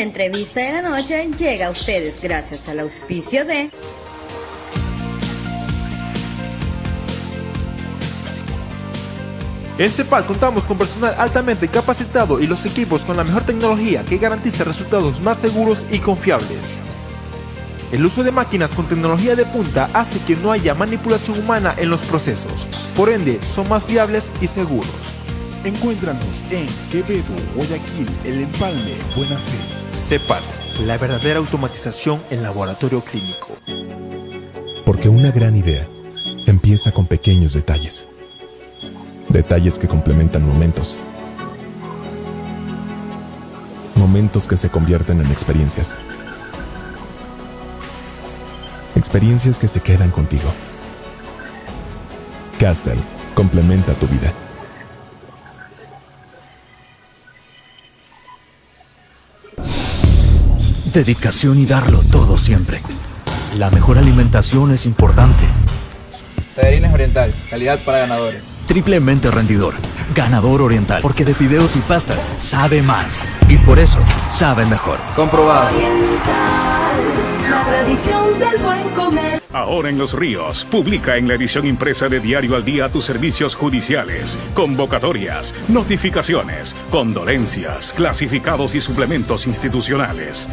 La entrevista de la noche llega a ustedes gracias al auspicio de... En CEPAL contamos con personal altamente capacitado y los equipos con la mejor tecnología que garantiza resultados más seguros y confiables. El uso de máquinas con tecnología de punta hace que no haya manipulación humana en los procesos, por ende son más fiables y seguros. Encuéntranos en Quevedo, Guayaquil, El Empalme, Buena Fe. CEPAL, la verdadera automatización en laboratorio clínico. Porque una gran idea empieza con pequeños detalles Detalles que complementan momentos. Momentos que se convierten en experiencias. Experiencias que se quedan contigo. Castel complementa tu vida. Dedicación y darlo todo siempre. La mejor alimentación es importante. Tallarines Oriental, calidad para ganadores triplemente rendidor. Ganador Oriental, porque de fideos y pastas sabe más. Y por eso sabe mejor. Comprobado. la tradición del buen comer. Ahora en Los Ríos, publica en la edición impresa de Diario al Día tus servicios judiciales, convocatorias, notificaciones, condolencias, clasificados y suplementos institucionales.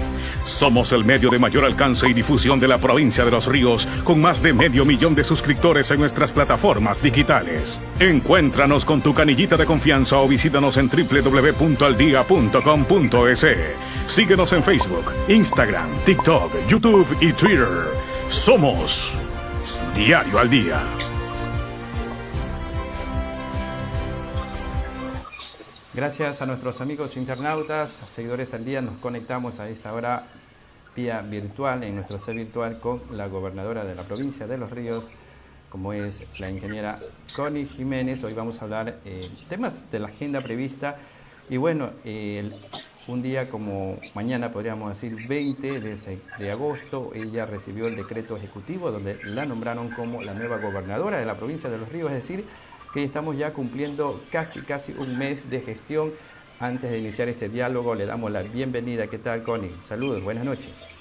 Somos el medio de mayor alcance y difusión de la provincia de Los Ríos, con más de medio millón de suscriptores en nuestras plataformas digitales. Encuéntranos con tu canillita de confianza o visítanos en www.aldia.com.es. Síguenos en Facebook, Instagram, TikTok, YouTube y Twitter. Somos Diario al Día. Gracias a nuestros amigos internautas, seguidores al día, nos conectamos a esta hora vía virtual, en nuestro ser virtual, con la gobernadora de la provincia de Los Ríos, como es la ingeniera Connie Jiménez. Hoy vamos a hablar eh, temas de la agenda prevista y bueno, un día como mañana, podríamos decir 20 de, agosto, ella recibió el decreto ejecutivo donde la nombraron como la nueva gobernadora de la provincia de Los Ríos, es decir, que estamos ya cumpliendo casi, casi un mes de gestión. Antes de iniciar este diálogo, le damos la bienvenida. ¿Qué tal, Connie? Saludos, buenas noches.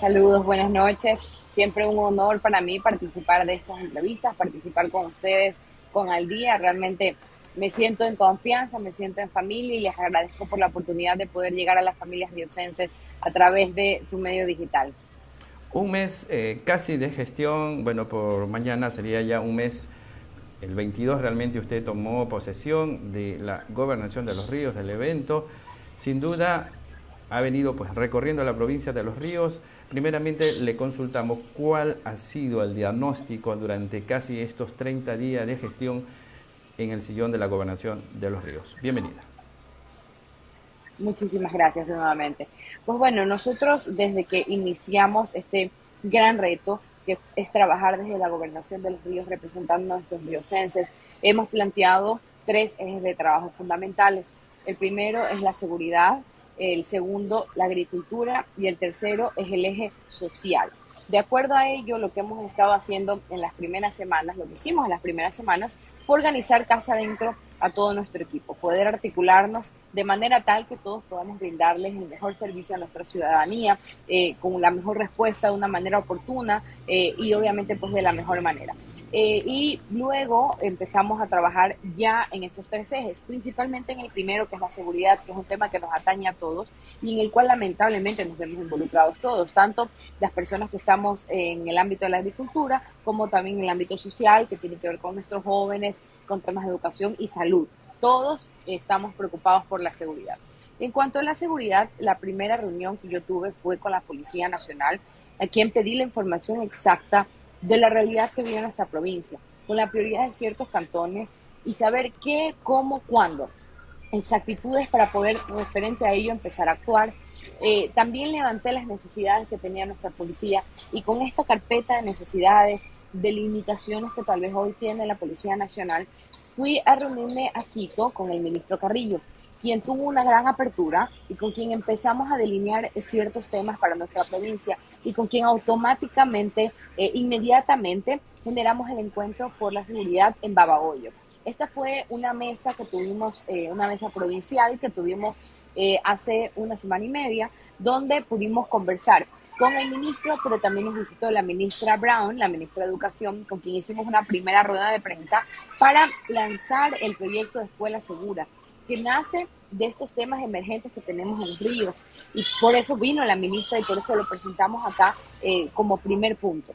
Saludos, buenas noches. Siempre un honor para mí participar de estas entrevistas, participar con ustedes, con Al Día. Realmente me siento en confianza, me siento en familia y les agradezco por la oportunidad de poder llegar a las familias riocenses a través de su medio digital. Un mes eh, casi de gestión, bueno, por mañana sería ya un mes, el 22 realmente usted tomó posesión de la gobernación de los ríos, del evento. Sin duda ha venido pues recorriendo la provincia de los ríos. Primeramente le consultamos cuál ha sido el diagnóstico durante casi estos 30 días de gestión en el sillón de la gobernación de los ríos. Bienvenida. Muchísimas gracias nuevamente. Pues bueno, nosotros desde que iniciamos este gran reto, que es trabajar desde la gobernación de los ríos representando a nuestros riocenses, hemos planteado tres ejes de trabajo fundamentales. El primero es la seguridad, el segundo la agricultura y el tercero es el eje social. De acuerdo a ello, lo que hemos estado haciendo en las primeras semanas, lo que hicimos en las primeras semanas, fue organizar casa adentro a todo nuestro equipo, poder articularnos de manera tal que todos podamos brindarles el mejor servicio a nuestra ciudadanía, eh, con la mejor respuesta de una manera oportuna eh, y obviamente pues de la mejor manera. Eh, y luego empezamos a trabajar ya en estos tres ejes, principalmente en el primero que es la seguridad, que es un tema que nos atañe a todos y en el cual lamentablemente nos vemos involucrados todos, tanto las personas que estamos en el ámbito de la agricultura como también en el ámbito social, que tiene que ver con nuestros jóvenes, con temas de educación y salud todos estamos preocupados por la seguridad. En cuanto a la seguridad, la primera reunión que yo tuve fue con la Policía Nacional, a quien pedí la información exacta de la realidad que vive nuestra provincia, con la prioridad de ciertos cantones y saber qué, cómo, cuándo. Exactitudes para poder, referente a ello, empezar a actuar. Eh, también levanté las necesidades que tenía nuestra policía y con esta carpeta de necesidades, de limitaciones que tal vez hoy tiene la Policía Nacional, fui a reunirme a Quito con el ministro Carrillo quien tuvo una gran apertura y con quien empezamos a delinear ciertos temas para nuestra provincia y con quien automáticamente, eh, inmediatamente, generamos el encuentro por la seguridad en Babahoyo. Esta fue una mesa que tuvimos, eh, una mesa provincial que tuvimos eh, hace una semana y media, donde pudimos conversar con el ministro, pero también nos visitó la ministra Brown, la ministra de Educación, con quien hicimos una primera rueda de prensa para lanzar el proyecto de Escuela Segura, que nace de estos temas emergentes que tenemos en Ríos. Y por eso vino la ministra y por eso lo presentamos acá eh, como primer punto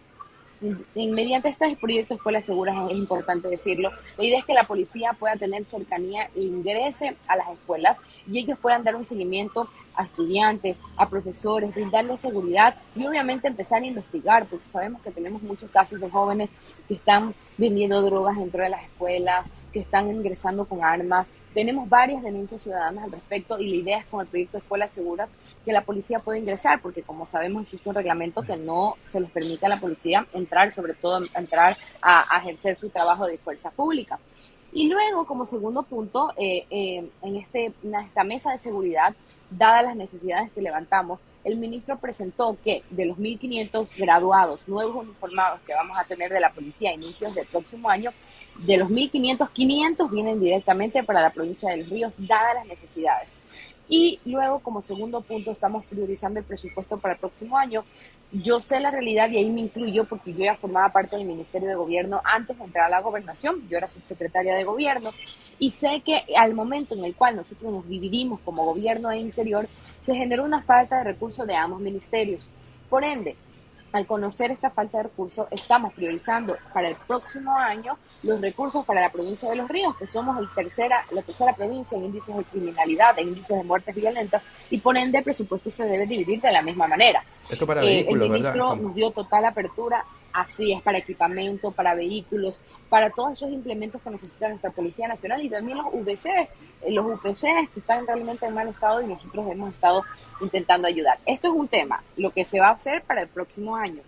mediante este proyecto escuelas seguras, es importante decirlo, la idea es que la policía pueda tener cercanía e ingrese a las escuelas y ellos puedan dar un seguimiento a estudiantes, a profesores, brindarles seguridad y obviamente empezar a investigar, porque sabemos que tenemos muchos casos de jóvenes que están vendiendo drogas dentro de las escuelas, que están ingresando con armas, tenemos varias denuncias ciudadanas al respecto y la idea es con el proyecto Escuela Segura que la policía pueda ingresar, porque como sabemos existe un reglamento que no se les permite a la policía entrar, sobre todo entrar a, ejercer su trabajo de fuerza pública. Y luego, como segundo punto, eh, eh, este, en esta mesa de seguridad, dadas las necesidades que levantamos, el ministro presentó que de los 1.500 graduados nuevos uniformados que vamos a tener de la policía a inicios del próximo año, de los 1.500, 500 vienen directamente para la provincia de Los Ríos, dadas las necesidades. Y luego, como segundo punto, estamos priorizando el presupuesto para el próximo año. Yo sé la realidad y ahí me incluyo porque yo ya formaba parte del Ministerio de Gobierno antes de entrar a la gobernación. Yo era subsecretaria de Gobierno y sé que al momento en el cual nosotros nos dividimos como Gobierno e Interior, se generó una falta de recursos de ambos ministerios. Por ende, al conocer esta falta de recursos, estamos priorizando para el próximo año los recursos para la provincia de Los Ríos, que somos el tercera, la tercera provincia en índices de criminalidad, en índices de muertes violentas, y por ende el presupuesto se debe dividir de la misma manera. Esto para eh, el ministro nos dio total apertura Así es, para equipamiento, para vehículos, para todos esos implementos que necesita nuestra Policía Nacional y también los UBCs, eh, los UPCs que están realmente en mal estado y nosotros hemos estado intentando ayudar. Esto es un tema, lo que se va a hacer para el próximo año.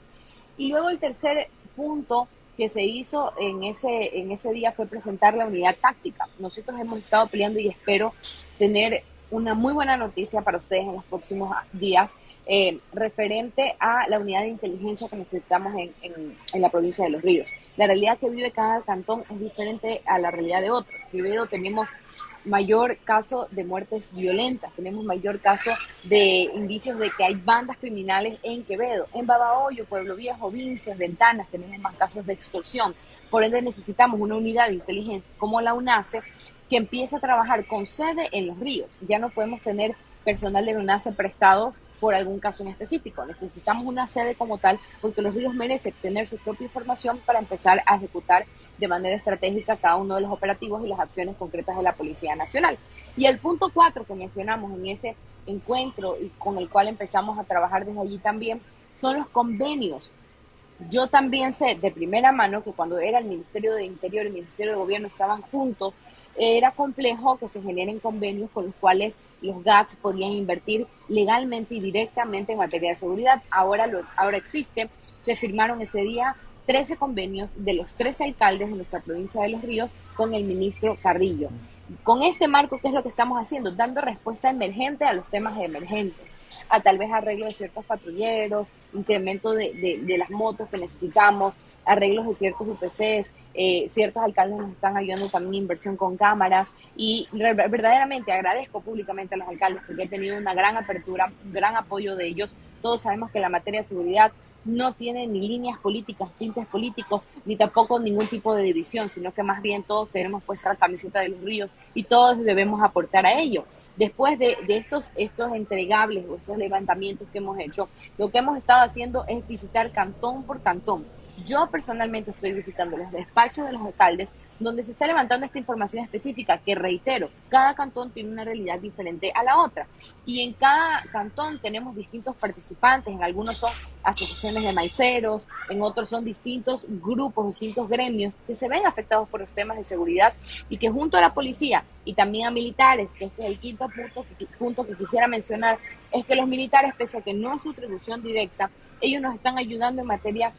Y luego el tercer punto que se hizo en ese, en ese día fue presentar la unidad táctica. Nosotros hemos estado peleando y espero tener una muy buena noticia para ustedes en los próximos días eh, referente a la unidad de inteligencia que necesitamos en, en, la provincia de Los Ríos. La realidad que vive cada cantón es diferente a la realidad de otros. Quevedo tenemos mayor caso de muertes violentas, tenemos mayor caso de indicios de que hay bandas criminales en Quevedo, en Babahoyo, Pueblo Viejo, Vincias, Ventanas, tenemos más casos de extorsión. Por ende necesitamos una unidad de inteligencia como la UNACE que empiece a trabajar con sede en Los Ríos. Ya no podemos tener personal de UNACE prestado por algún caso en específico. Necesitamos una sede como tal porque los ríos merecen tener su propia información para empezar a ejecutar de manera estratégica cada uno de los operativos y las acciones concretas de la Policía Nacional. Y el punto cuatro que mencionamos en ese encuentro y con el cual empezamos a trabajar desde allí también son los convenios. Yo también sé de primera mano que cuando era el Ministerio de Interior y el Ministerio de Gobierno estaban juntos, era complejo que se generen convenios con los cuales los GATS podían invertir legalmente y directamente en materia de seguridad. Ahora, lo, ahora existe. Se firmaron ese día 13 convenios de los 13 alcaldes de nuestra provincia de Los Ríos con el ministro Carrillo. Con este marco, ¿qué es lo que estamos haciendo? Dando respuesta emergente a los temas emergentes a tal vez arreglo de ciertos patrulleros, incremento de, de, las motos que necesitamos, arreglos de ciertos UPCs, eh, ciertos alcaldes nos están ayudando también inversión con cámaras y verdaderamente agradezco públicamente a los alcaldes porque he tenido una gran apertura, gran apoyo de ellos. Todos sabemos que la materia de seguridad no tiene ni líneas políticas, tintes políticos, ni tampoco ningún tipo de división, sino que más bien todos tenemos puesta la camiseta de los ríos y todos debemos aportar a ello. Después de, de estos, estos entregables o estos levantamientos que hemos hecho, lo que hemos estado haciendo es visitar cantón por cantón yo personalmente estoy visitando los despachos de los alcaldes donde se está levantando esta información específica que reitero, cada cantón tiene una realidad diferente a la otra. Y en cada cantón tenemos distintos participantes, en algunos son asociaciones de maiceros, en otros son distintos grupos, distintos gremios que se ven afectados por los temas de seguridad y que junto a la policía y también a militares, que este es el quinto punto, que quisiera mencionar, es que los militares, pese a que no es su atribución directa, ellos nos están ayudando en materia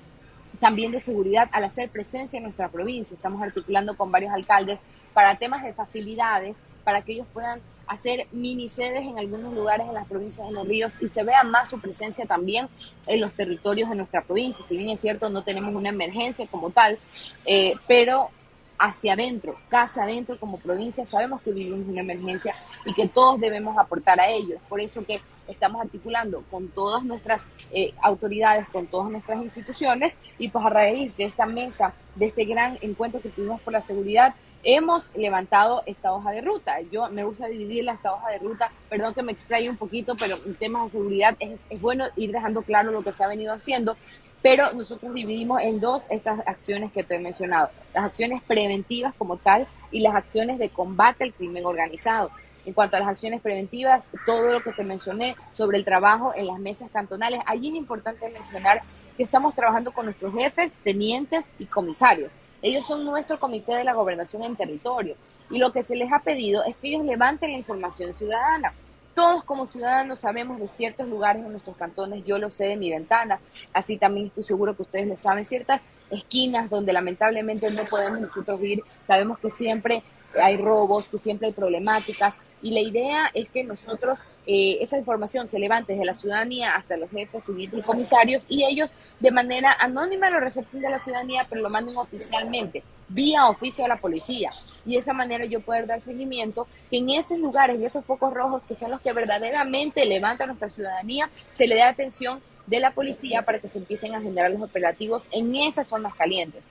también de seguridad al hacer presencia en nuestra provincia. Estamos articulando con varios alcaldes para temas de facilidades, para que ellos puedan hacer mini sedes en algunos lugares en las provincias de los ríos y se vea más su presencia también en los territorios de nuestra provincia. Si bien es cierto, no tenemos una emergencia como tal, eh, pero hacia adentro, casa adentro como provincia, sabemos que vivimos una emergencia y que todos debemos aportar a ello. Por eso que estamos articulando con todas nuestras eh, autoridades, con todas nuestras instituciones y pues a raíz de esta mesa, de este gran encuentro que tuvimos por la seguridad, hemos levantado esta hoja de ruta. Yo me gusta dividirla esta hoja de ruta, perdón que me explaye un poquito, pero en temas de seguridad es, es bueno ir dejando claro lo que se ha venido haciendo pero nosotros dividimos en dos estas acciones que te he mencionado, las acciones preventivas como tal y las acciones de combate al crimen organizado. En cuanto a las acciones preventivas, todo lo que te mencioné sobre el trabajo en las mesas cantonales, allí es importante mencionar que estamos trabajando con nuestros jefes, tenientes y comisarios. Ellos son nuestro comité de la gobernación en territorio y lo que se les ha pedido es que ellos levanten la información ciudadana todos como ciudadanos sabemos de ciertos lugares en nuestros cantones, yo lo sé de mi ventanas, así también estoy seguro que ustedes lo saben, ciertas esquinas donde lamentablemente no podemos nosotros ir, sabemos que siempre hay robos, que siempre hay problemáticas y la idea es que nosotros eh, esa información se levante desde la ciudadanía hasta los jefes, y comisarios y ellos de manera anónima lo recepten de la ciudadanía pero lo manden oficialmente vía oficio a la policía y de esa manera yo poder dar seguimiento que en esos lugares, en esos focos rojos que son los que verdaderamente levantan nuestra ciudadanía, se le dé atención de la policía para que se empiecen a generar los operativos en esas zonas calientes.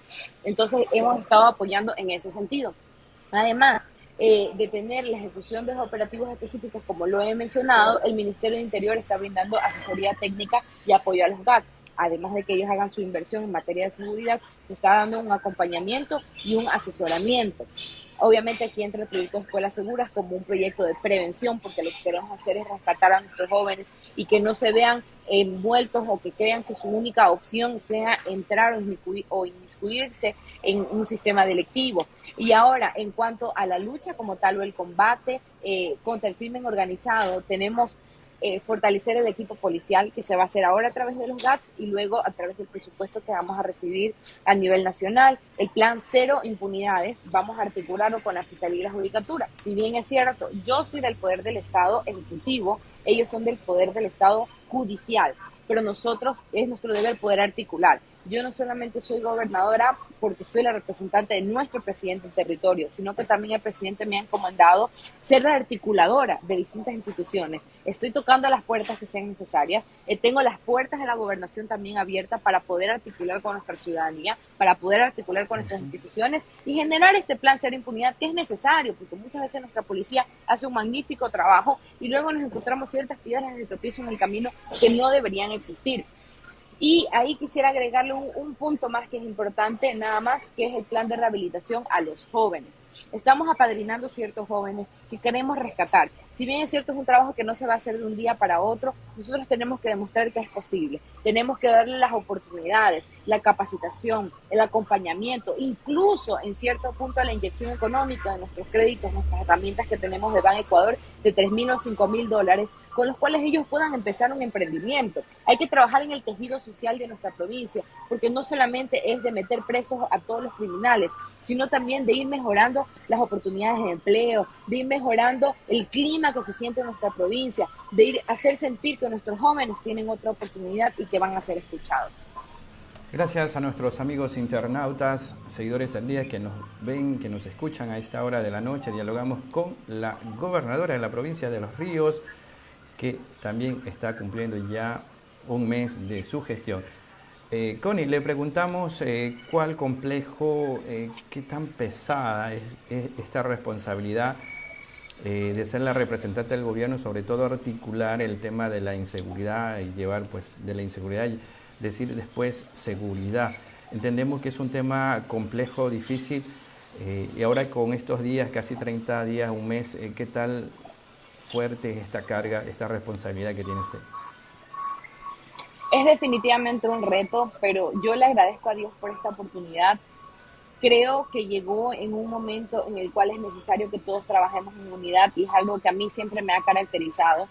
Entonces hemos estado apoyando en ese sentido. Además, eh, de tener la ejecución de los operativos específicos, como lo he mencionado, el Ministerio de Interior está brindando asesoría técnica y apoyo a los GATS. Además de que ellos hagan su inversión en materia de seguridad, se está dando un acompañamiento y un asesoramiento. Obviamente aquí entra el proyecto Escuelas Seguras como un proyecto de prevención, porque lo que queremos hacer es rescatar a nuestros jóvenes y que no se vean envueltos o que crean que su única opción sea entrar o, inmiscuirse en un sistema delictivo. Y ahora, en cuanto a la lucha como tal o el combate eh, contra el crimen organizado, tenemos eh, fortalecer el equipo policial que se va a hacer ahora a través de los GATS y luego a través del presupuesto que vamos a recibir a nivel nacional. El plan cero impunidades vamos a articularlo con la Fiscalía y la Judicatura. Si bien es cierto, yo soy del poder del Estado ejecutivo, ellos son del poder del Estado judicial, pero nosotros es nuestro deber poder articular. Yo no solamente soy gobernadora porque soy la representante de nuestro presidente en territorio, sino que también el presidente me ha encomendado ser la articuladora de distintas instituciones. Estoy tocando las puertas que sean necesarias. Eh, tengo las puertas de la gobernación también abiertas para poder articular con nuestra ciudadanía, para poder articular con nuestras instituciones y generar este plan cero impunidad que es necesario, porque muchas veces nuestra policía hace un magnífico trabajo y luego nos encontramos ciertas piedras de tropiezo en el camino que no deberían existir. Y ahí quisiera agregarle un, punto más que es importante, nada más, que es el plan de rehabilitación a los jóvenes. Estamos apadrinando ciertos jóvenes que queremos rescatar. Si bien es cierto, es un trabajo que no se va a hacer de un día para otro, nosotros tenemos que demostrar que es posible. Tenemos que darle las oportunidades, la capacitación, el acompañamiento, incluso en cierto punto la inyección económica de nuestros créditos, nuestras herramientas que tenemos de Ban Ecuador de 3 mil o 5 mil dólares, con los cuales ellos puedan empezar un emprendimiento. Hay que trabajar en el tejido social de nuestra provincia, porque no solamente es de meter presos a todos los criminales, sino también de ir mejorando las oportunidades de empleo, de ir mejorando el clima que se siente en nuestra provincia, de ir hacer sentir que nuestros jóvenes tienen otra oportunidad y que van a ser escuchados. Gracias a nuestros amigos internautas, seguidores del día que nos ven, que nos escuchan a esta hora de la noche. Dialogamos con la gobernadora de la provincia de Los Ríos, que también está cumpliendo ya un mes de su gestión. Eh, Connie, le preguntamos eh, cuál complejo, eh, qué tan pesada es, esta responsabilidad de ser la representante del gobierno, sobre todo articular el tema de la inseguridad y llevar pues de la inseguridad y decir después seguridad. Entendemos que es un tema complejo, difícil y ahora con estos días, casi 30 días, un mes, ¿qué tal fuerte es esta carga, esta responsabilidad que tiene usted? Es definitivamente un reto, pero yo le agradezco a Dios por esta oportunidad. Creo que llegó en un momento en el cual es necesario que todos trabajemos en unidad y es algo que a mí siempre me ha caracterizado.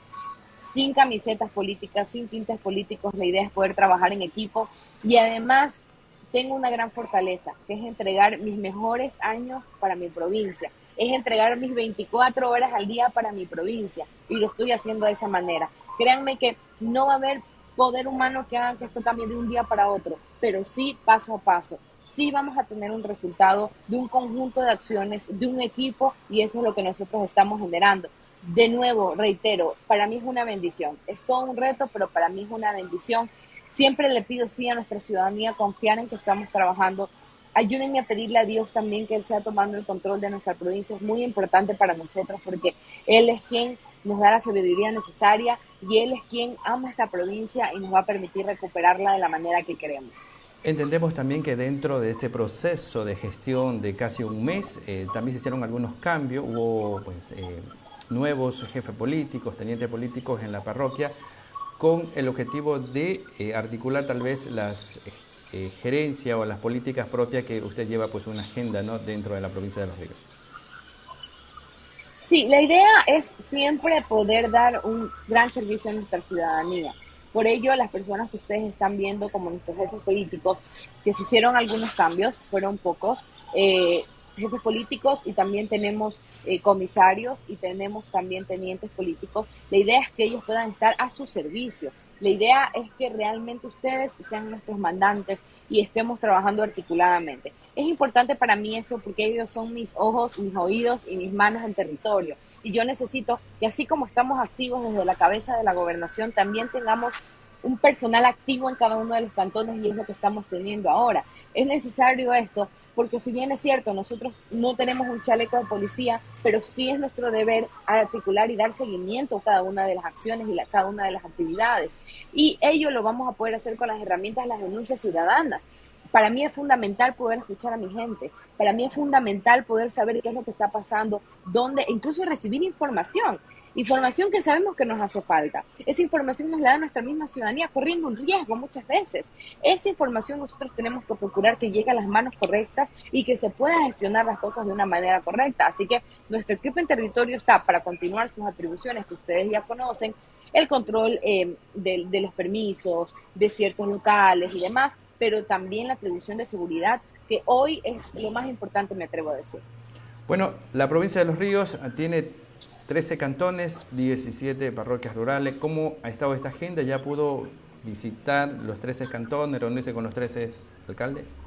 Sin camisetas políticas, sin tintes políticos, la idea es poder trabajar en equipo y además tengo una gran fortaleza, que es entregar mis mejores años para mi provincia. Es entregar mis 24 horas al día para mi provincia y lo estoy haciendo de esa manera. Créanme que no va a haber poder humano que haga que esto cambie de un día para otro, pero sí paso a paso. Sí vamos a tener un resultado de un conjunto de acciones, de un equipo y eso es lo que nosotros estamos generando. De nuevo, reitero, para mí es una bendición. Es todo un reto, pero para mí es una bendición. Siempre le pido sí a nuestra ciudadanía confiar en que estamos trabajando ayúdenme a pedirle a Dios también que Él sea tomando el control de nuestra provincia. Es muy importante para nosotros porque Él es quien nos da la sabiduría necesaria y Él es quien ama esta provincia y nos va a permitir recuperarla de la manera que queremos. Entendemos también que dentro de este proceso de gestión de casi un mes eh, también se hicieron algunos cambios, hubo pues, eh, nuevos jefes políticos, tenientes políticos en la parroquia con el objetivo de eh, articular tal vez las eh, gerencia o las políticas propias que usted lleva pues una agenda ¿no? dentro de la provincia de Los Ríos? Sí, la idea es siempre poder dar un gran servicio a nuestra ciudadanía. Por ello, las personas que ustedes están viendo como nuestros jefes políticos, que se hicieron algunos cambios, fueron pocos, eh, jefes políticos y también tenemos eh, comisarios y tenemos también tenientes políticos. La idea es que ellos puedan estar a su servicio. La idea es que realmente ustedes sean nuestros mandantes y estemos trabajando articuladamente. Es importante para mí eso porque ellos son mis ojos, mis oídos y mis manos en territorio. Y yo necesito que así como estamos activos desde la cabeza de la gobernación, también tengamos un personal activo en cada uno de los cantones y es lo que estamos teniendo ahora. Es necesario esto porque si bien es cierto, nosotros no tenemos un chaleco de policía, pero sí es nuestro deber articular y dar seguimiento a cada una de las acciones y a cada una de las actividades. Y ello lo vamos a poder hacer con las herramientas de las denuncias ciudadanas. Para mí es fundamental poder escuchar a mi gente. Para mí es fundamental poder saber qué es lo que está pasando, dónde, incluso recibir información. Información que sabemos que nos hace falta. Esa información nos la da nuestra misma ciudadanía corriendo un riesgo muchas veces. Esa información nosotros tenemos que procurar que llegue a las manos correctas y que se pueda gestionar las cosas de una manera correcta. Así que nuestro equipo en territorio está para continuar sus atribuciones que ustedes ya conocen, el control eh, de, de los permisos, de ciertos locales y demás, pero también la atribución de seguridad, que hoy es lo más importante, me atrevo a decir. Bueno, la provincia de Los Ríos tiene 13 cantones, 17 parroquias rurales. ¿Cómo ha estado esta agenda? ¿Ya pudo visitar los 13 cantones, reunirse con los 13 alcaldes?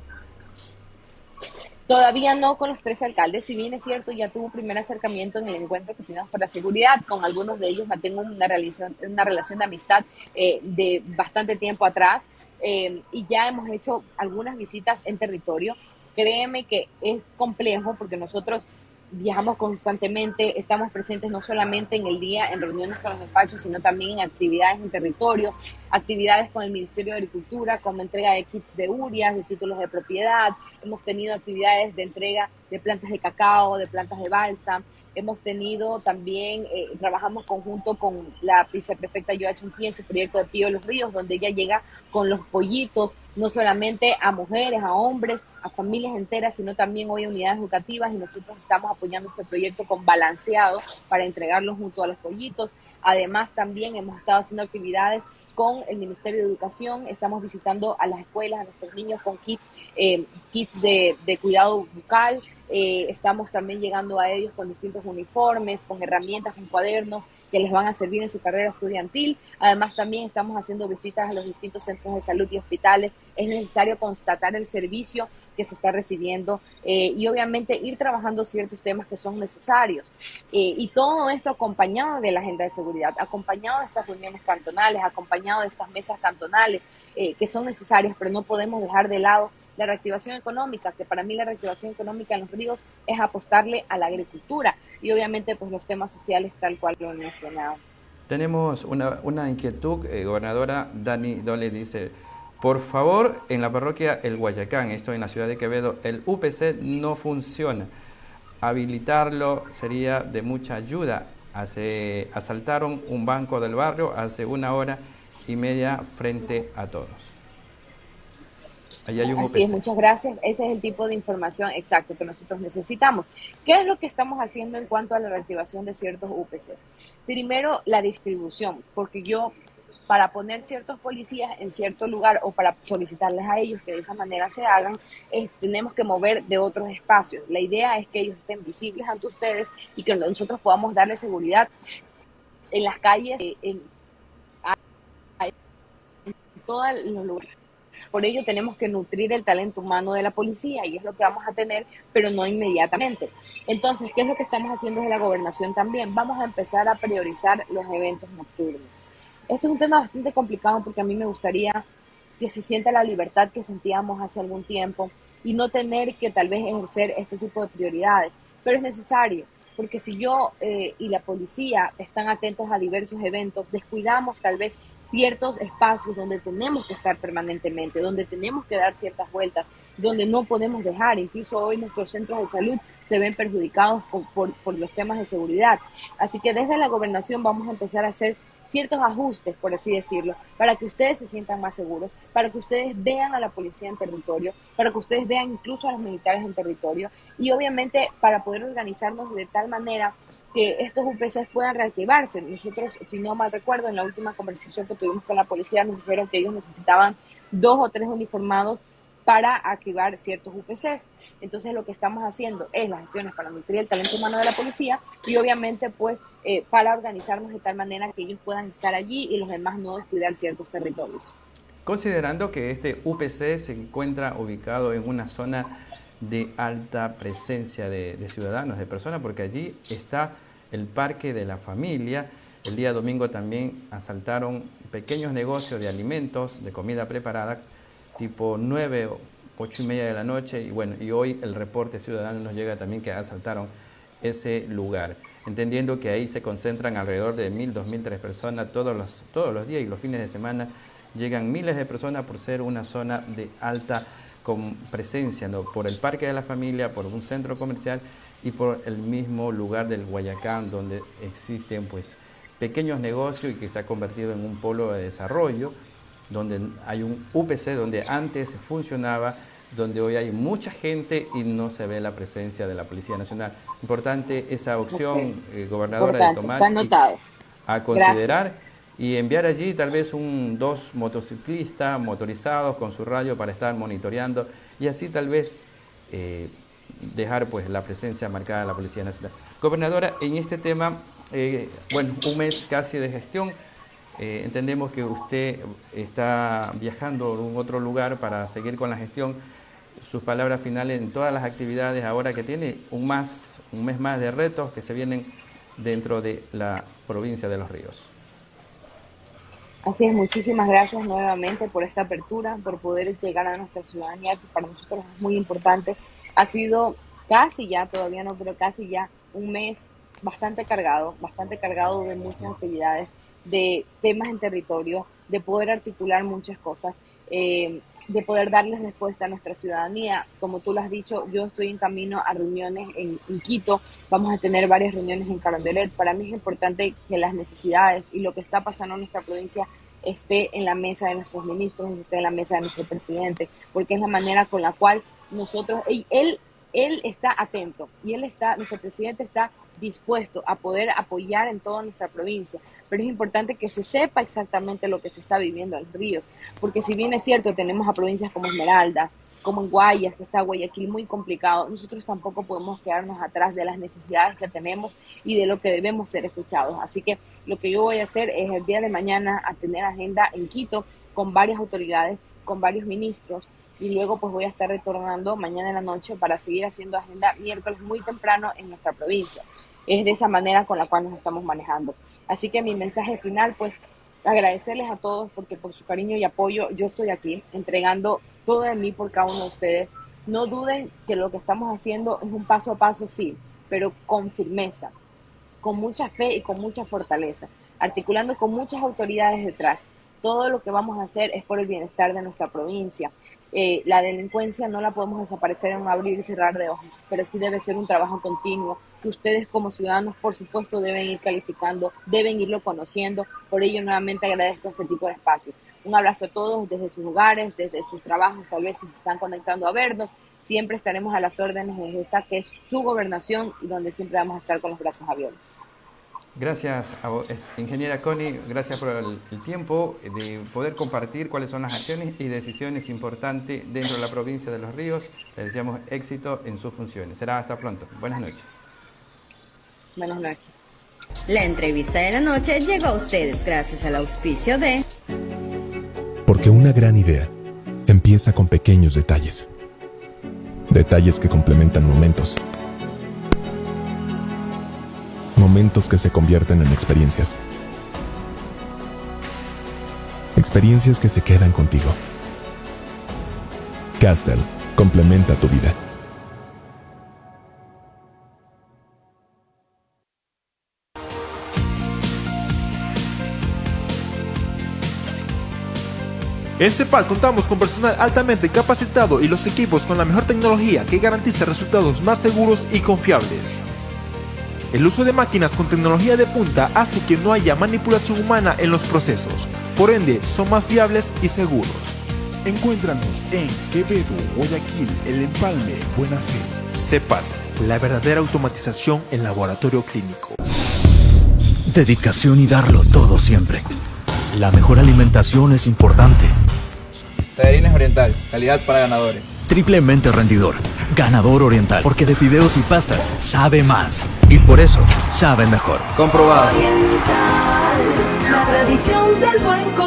Todavía no con los 13 alcaldes, si bien es cierto, ya tuvo primer acercamiento en el encuentro que tuvimos por la seguridad. Con algunos de ellos mantengo una relación, una relación de amistad eh, de bastante tiempo atrás eh, y ya hemos hecho algunas visitas en territorio. Créeme que es complejo porque nosotros viajamos constantemente, estamos presentes no solamente en el día en reuniones con los despachos, sino también en actividades en territorio, actividades con el Ministerio de Agricultura, como entrega de kits de urias, de títulos de propiedad, hemos tenido actividades de entrega de plantas de cacao, de plantas de balsa, hemos tenido también, eh, trabajamos conjunto con la viceprefecta Joachim Chunqui en su proyecto de Pío de los Ríos, donde ella llega con los pollitos, no solamente a mujeres, a hombres, a familias enteras, sino también hoy a unidades educativas y nosotros estamos apoyando este proyecto con balanceado para entregarlos junto a los pollitos. Además, también hemos estado haciendo actividades con el Ministerio de Educación, estamos visitando a las escuelas, a nuestros niños con kits, eh, kits de, de cuidado bucal, eh, estamos también llegando a ellos con distintos uniformes, con herramientas, con cuadernos que les van a servir en su carrera estudiantil. Además, también estamos haciendo visitas a los distintos centros de salud y hospitales. Es necesario constatar el servicio que se está recibiendo eh, y obviamente ir trabajando ciertos temas que son necesarios. Eh, y todo esto acompañado de la agenda de seguridad, acompañado de estas reuniones cantonales, acompañado de estas mesas cantonales que son necesarias, pero no podemos dejar de lado la reactivación económica, que para mí la reactivación económica en los ríos es apostarle a la agricultura y obviamente pues los temas sociales tal cual lo he mencionado. Tenemos una, una inquietud, eh, gobernadora Dani Dole dice, por favor, en la parroquia El Guayacán, esto en la ciudad de Quevedo, el UPC no funciona. Habilitarlo sería de mucha ayuda. Hace, asaltaron un banco del barrio hace una hora y media frente a todos. Así es, muchas gracias. Ese es el tipo de información exacto que nosotros necesitamos. ¿Qué es lo que estamos haciendo en cuanto a la reactivación de ciertos UPCs? Primero, la distribución, porque yo para poner ciertos policías en cierto lugar o para solicitarles a ellos que de esa manera se hagan, eh, tenemos que mover de otros espacios. La idea es que ellos estén visibles ante ustedes y que nosotros podamos darles seguridad en las calles, eh, en, en todos los lugares. Por ello tenemos que nutrir el talento humano de la policía y es lo que vamos a tener, pero no inmediatamente. Entonces, ¿qué es lo que estamos haciendo desde la gobernación también? Vamos a empezar a priorizar los eventos nocturnos. Este es un tema bastante complicado porque a mí me gustaría que se sienta la libertad que sentíamos hace algún tiempo y no tener que tal vez ejercer este tipo de prioridades, pero es necesario porque si yo eh, y la policía están atentos a diversos eventos, descuidamos tal vez ciertos espacios donde tenemos que estar permanentemente, donde tenemos que dar ciertas vueltas, donde no podemos dejar. Incluso hoy nuestros centros de salud se ven perjudicados por, los temas de seguridad. Así que desde la gobernación vamos a empezar a hacer ciertos ajustes, por así decirlo, para que ustedes se sientan más seguros, para que ustedes vean a la policía en territorio, para que ustedes vean incluso a los militares en territorio y obviamente para poder organizarnos de tal manera que estos UPCs puedan reactivarse. Nosotros, si no mal recuerdo, en la última conversación que tuvimos con la policía nos dijeron que ellos necesitaban dos o tres uniformados para activar ciertos UPCs. Entonces lo que estamos haciendo es las gestiones para nutrir el talento humano de la policía y obviamente pues eh, para organizarnos de tal manera que ellos puedan estar allí y los demás no descuidar ciertos territorios. Considerando que este UPC se encuentra ubicado en una zona de alta presencia de, ciudadanos, de personas, porque allí está el Parque de la Familia. El día domingo también asaltaron pequeños negocios de alimentos, de comida preparada, tipo 9 o 8 y media de la noche y bueno, y hoy el reporte ciudadano nos llega también que asaltaron ese lugar, entendiendo que ahí se concentran alrededor de 1.000, 2.000, 3 personas todos los, todos los días y los fines de semana llegan miles de personas por ser una zona de alta con presencia, ¿no? por el Parque de la Familia, por un centro comercial y por el mismo lugar del Guayacán donde existen pues pequeños negocios y que se ha convertido en un polo de desarrollo donde hay un UPC donde antes funcionaba, donde hoy hay mucha gente y no se ve la presencia de la Policía Nacional. Importante esa opción, eh, gobernadora, de tomar a considerar y enviar allí tal vez un dos motociclistas motorizados con su radio para estar monitoreando y así tal vez eh, dejar pues la presencia marcada de la Policía Nacional. Gobernadora, en este tema, eh, bueno, un mes casi de gestión, eh, entendemos que usted está viajando a un otro lugar para seguir con la gestión. Sus palabras finales en todas las actividades ahora que tiene un, más, un mes más de retos que se vienen dentro de la provincia de Los Ríos. Así es, muchísimas gracias nuevamente por esta apertura, por poder llegar a nuestra ciudadanía, que para nosotros es muy importante. Ha sido casi ya, todavía no, pero casi ya un mes bastante cargado, bastante cargado de muchas actividades de temas en territorio, de poder articular muchas cosas, eh, de poder darles respuesta a nuestra ciudadanía. Como tú lo has dicho, yo estoy en camino a reuniones en, Quito, vamos a tener varias reuniones en Carondelet. Para mí es importante que las necesidades y lo que está pasando en nuestra provincia esté en la mesa de nuestros ministros, esté en la mesa de nuestro presidente, porque es la manera con la cual nosotros, él, él está atento y él está, nuestro presidente está dispuesto a poder apoyar en toda nuestra provincia, pero es importante que se sepa exactamente lo que se está viviendo en río, porque si bien es cierto, tenemos a provincias como Esmeraldas, como en Guayas, que está Guayaquil muy complicado, nosotros tampoco podemos quedarnos atrás de las necesidades que tenemos y de lo que debemos ser escuchados. Así que lo que yo voy a hacer es el día de mañana a tener agenda en Quito con varias autoridades, con varios ministros, y luego pues voy a estar retornando mañana en la noche para seguir haciendo agenda miércoles muy temprano en nuestra provincia. Es de esa manera con la cual nos estamos manejando. Así que mi mensaje final pues agradecerles a todos porque por su cariño y apoyo yo estoy aquí entregando todo de mí por cada uno de ustedes. No duden que lo que estamos haciendo es un paso a paso, sí, pero con firmeza, con mucha fe y con mucha fortaleza, articulando con muchas autoridades detrás todo lo que vamos a hacer es por el bienestar de nuestra provincia. Eh, la delincuencia no la podemos desaparecer en un abrir y cerrar de ojos, pero sí debe ser un trabajo continuo que ustedes como ciudadanos, por supuesto, deben ir calificando, deben irlo conociendo. Por ello, nuevamente agradezco este tipo de espacios. Un abrazo a todos desde sus hogares, desde sus trabajos, tal vez si se están conectando a vernos. Siempre estaremos a las órdenes de esta que es su gobernación y donde siempre vamos a estar con los brazos abiertos. Gracias, a, vos, ingeniera Connie, gracias por el, el, tiempo de poder compartir cuáles son las acciones y decisiones importantes dentro de la provincia de Los Ríos. Le deseamos éxito en sus funciones. Será hasta pronto. Buenas noches. Buenas noches. La entrevista de la noche llegó a ustedes gracias al auspicio de... Porque una gran idea empieza con pequeños detalles. Detalles que complementan momentos. Momentos que se convierten en experiencias. Experiencias que se quedan contigo. Castel complementa tu vida. En CEPAL contamos con personal altamente capacitado y los equipos con la mejor tecnología que garantiza resultados más seguros y confiables. El uso de máquinas con tecnología de punta hace que no haya manipulación humana en los procesos, por ende son más fiables y seguros. Encuéntranos en Quevedo, Guayaquil, El Empalme, Buena Fe. CEPAL, la verdadera automatización en laboratorio clínico. Dedicación y darlo todo siempre. La mejor alimentación es importante. Tallarines Oriental, calidad para ganadores. Triplemente rendidor. Ganador Oriental, porque de fideos y pastas sabe más. Y por eso sabe mejor. Comprobado. Oriental, la tradición del buen comer.